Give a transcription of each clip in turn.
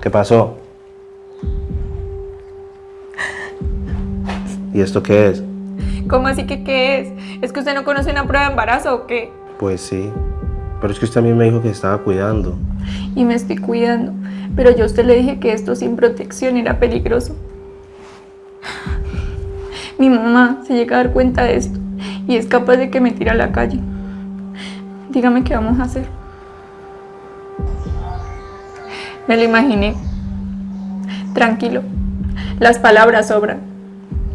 ¿Qué pasó? ¿Y esto qué es? ¿Cómo así que qué es? ¿Es que usted no conoce una prueba de embarazo o qué? Pues sí. Pero es que usted también me dijo que estaba cuidando. Y me estoy cuidando. Pero yo a usted le dije que esto sin protección era peligroso. Mi mamá se llega a dar cuenta de esto y es capaz de que me tire a la calle. Dígame qué vamos a hacer. Me lo imaginé. Tranquilo. Las palabras sobran.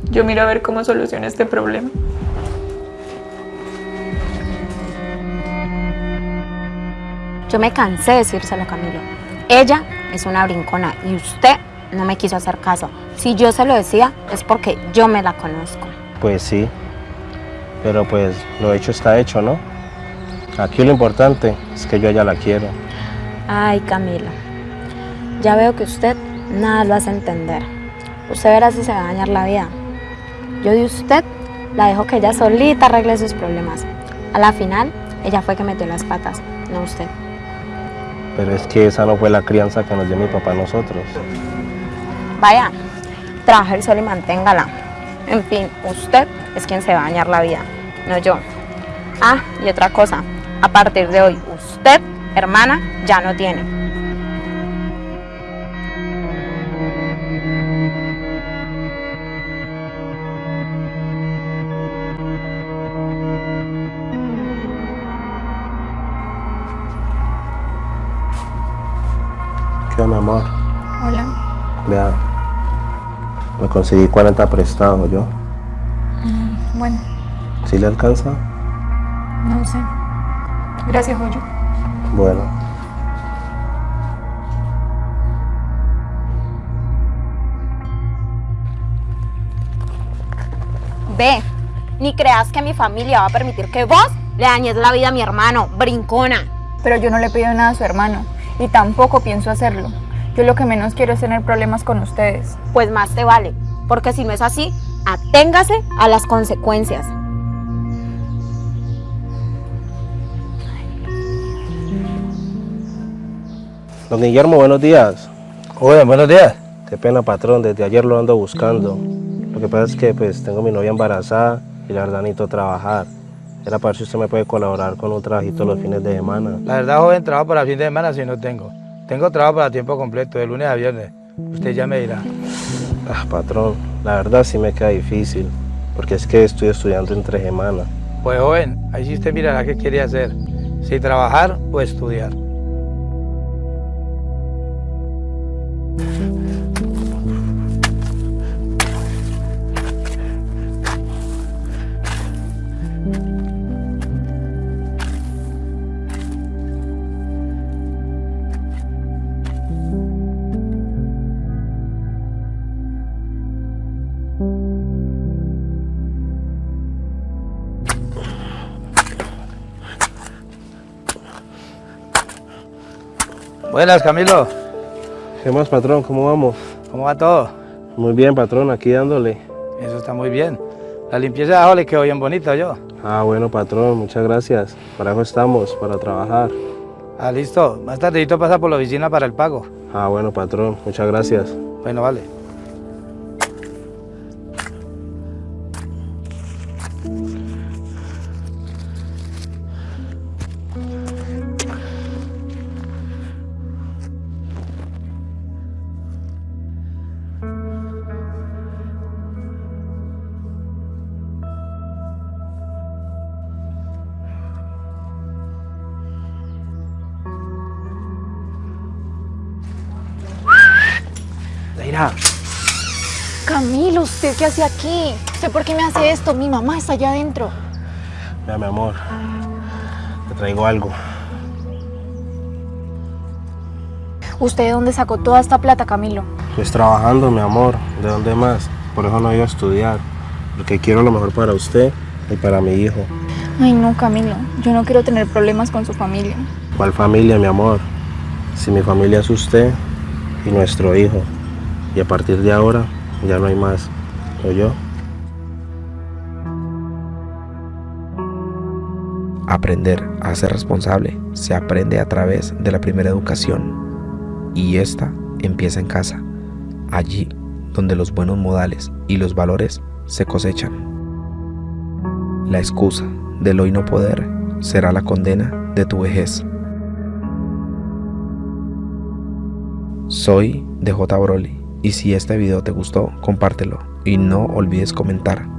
Yo miro a ver cómo soluciona este problema. Yo me cansé de decírselo a Camilo. Ella es una brincona y usted no me quiso hacer caso. Si yo se lo decía es porque yo me la conozco. Pues sí. Pero pues lo hecho está hecho, ¿no? Aquí lo importante es que yo ya la quiero. Ay, Camilo. Ya veo que usted nada lo hace entender. Usted verá si se va a dañar la vida. Yo de usted la dejo que ella solita arregle sus problemas. A la final, ella fue que metió las patas, no usted. Pero es que esa no fue la crianza que nos dio mi papá a nosotros. Vaya, trabaje el sol y manténgala. En fin, usted es quien se va a dañar la vida, no yo. Ah, y otra cosa, a partir de hoy, usted, hermana, ya no tiene. ¿Qué onda, mi amor? Hola. Vea, me conseguí 40 prestados yo. Bueno, ¿Sí le alcanza? no sé. Gracias, Joyo. Bueno. Ve, ni creas que mi familia va a permitir que vos le dañes la vida a mi hermano, brincona. Pero yo no le pido nada a su hermano y tampoco pienso hacerlo. Yo lo que menos quiero es tener problemas con ustedes. Pues más te vale, porque si no es así, aténgase a las consecuencias. Don Guillermo, buenos días. Oye, buenos días. Qué pena, patrón, desde ayer lo ando buscando. Lo que pasa es que pues tengo mi novia embarazada y la verdad necesito trabajar. Era para ver si usted me puede colaborar con un trabajito los fines de semana. La verdad, joven, trabajo para fin de semana si no tengo. Tengo trabajo para tiempo completo, de lunes a viernes. Usted ya me dirá. Ah, patrón, la verdad sí me queda difícil, porque es que estoy estudiando entre semanas. Pues joven, ahí sí usted mirará qué quiere hacer. Si trabajar o estudiar. Buenas, Camilo. ¿Qué más, patrón? ¿Cómo vamos? ¿Cómo va todo? Muy bien, patrón, aquí dándole. Eso está muy bien. La limpieza de abajo le quedó bien bonita yo. Ah, bueno, patrón, muchas gracias. Para eso estamos, para trabajar. Ah, listo. Más tardecito pasa por la oficina para el pago. Ah, bueno, patrón, muchas gracias. Bueno, vale. Zaira, Camilo, ¿usted qué hace aquí? ¿Usted por qué me hace esto? Mi mamá está allá adentro. vea, mi amor, te traigo algo. ¿Usted de dónde sacó toda esta plata, Camilo? Pues trabajando, mi amor, ¿de dónde más? Por eso no he ido a estudiar, porque quiero lo mejor para usted y para mi hijo. Ay, no, Camilo. Yo no quiero tener problemas con su familia. ¿Cuál familia, mi amor? Si mi familia es usted y nuestro hijo. Y a partir de ahora ya no hay más. ¿O yo? Aprender a ser responsable se aprende a través de la primera educación y esta empieza en casa, allí donde los buenos modales y los valores se cosechan. La excusa del hoy no poder será la condena de tu vejez. Soy DJ Broly y si este video te gustó, compártelo. Y no olvides comentar